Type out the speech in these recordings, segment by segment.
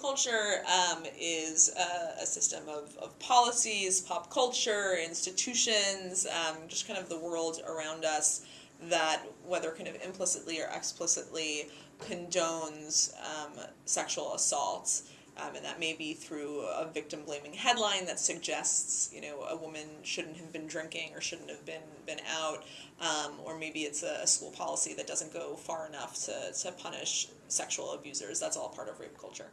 culture um, is a, a system of, of policies, pop culture, institutions, um, just kind of the world around us that, whether kind of implicitly or explicitly, condones um, sexual assault. Um, and that may be through a victim blaming headline that suggests you know a woman shouldn't have been drinking or shouldn't have been been out. Um, or maybe it's a, school policy that doesn't go far enough to, to punish sexual abusers. That's all part of rape culture.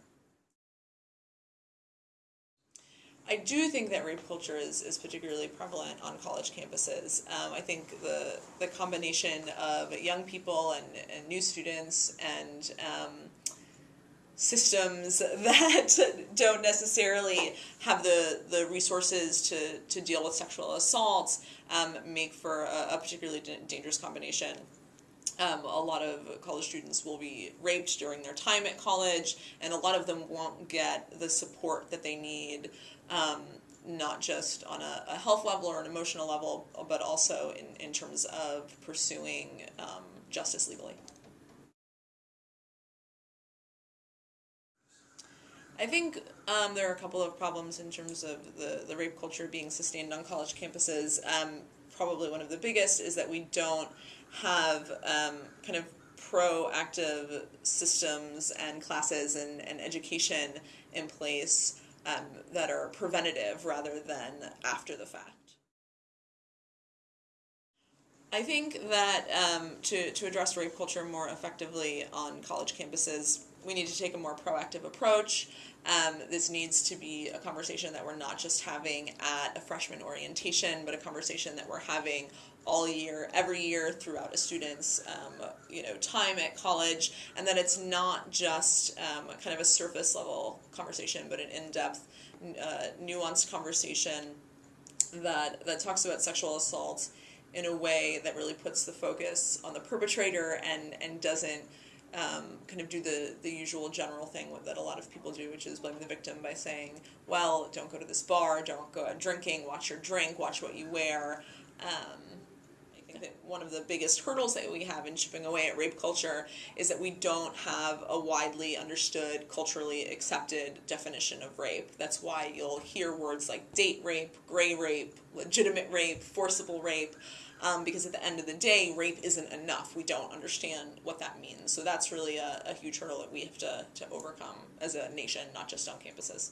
I do think that rape culture is, is particularly prevalent on college campuses. Um, I think the the combination of young people and, and new students and um, systems that don't necessarily have the, the resources to, to deal with sexual assault um, make for a, a particularly dangerous combination. Um, a lot of college students will be raped during their time at college, and a lot of them won't get the support that they need, um, not just on a, a, health level or an emotional level, but also in, in terms of pursuing um, justice legally. I think um, there are a couple of problems in terms of the, the rape culture being sustained on college campuses. Um, probably one of the biggest is that we don't have um, kind of proactive systems and classes and, and education in place um, that are preventative rather than after the fact. I think that um, to, to address rape culture more effectively on college campuses, we need to take a more proactive approach. Um, this needs to be a conversation that we're not just having at a freshman orientation, but a conversation that we're having all year, every year throughout a student's um, you know time at college, and that it's not just um, kind of a surface level conversation, but an in depth, uh, nuanced conversation that that talks about sexual assault in a way that really puts the focus on the perpetrator and and doesn't um, kind of do the, the usual general thing that a lot of people do, which is blame the victim by saying, well, don't go to this bar, don't go out drinking, watch your drink, watch what you wear. Um, think that one of the biggest hurdles that we have in chipping away at rape culture is that we don't have a widely understood, culturally accepted definition of rape. That's why you'll hear words like date rape, gray rape, legitimate rape, forcible rape um, because at the end of the day, rape isn't enough. We don't understand what that means. So that's really a, a huge hurdle that we have to, to overcome as a nation, not just on campuses.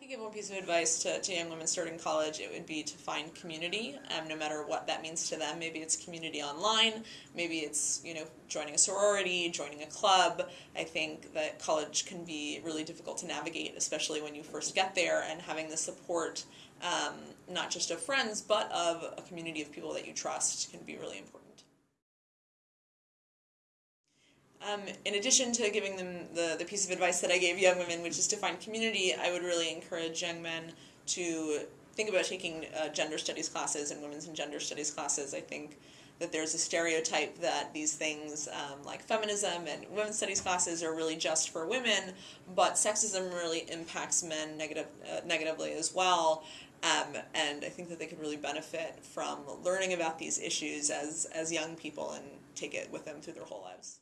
Could give one piece of advice to, to young women starting college, it would be to find community, um, no matter what that means to them. Maybe it's community online, maybe it's you know joining a sorority, joining a club. I think that college can be really difficult to navigate, especially when you first get there, and having the support um, not just of friends, but of a community of people that you trust can be really important. Um, in addition to giving them the, the piece of advice that I gave young women, which is to find community, I would really encourage young men to think about taking uh, gender studies classes and women's and gender studies classes. I think that there's a stereotype that these things um, like feminism and women's studies classes are really just for women, but sexism really impacts men negative, uh, negatively as well. Um, and I think that they could really benefit from learning about these issues as, as young people and take it with them through their whole lives.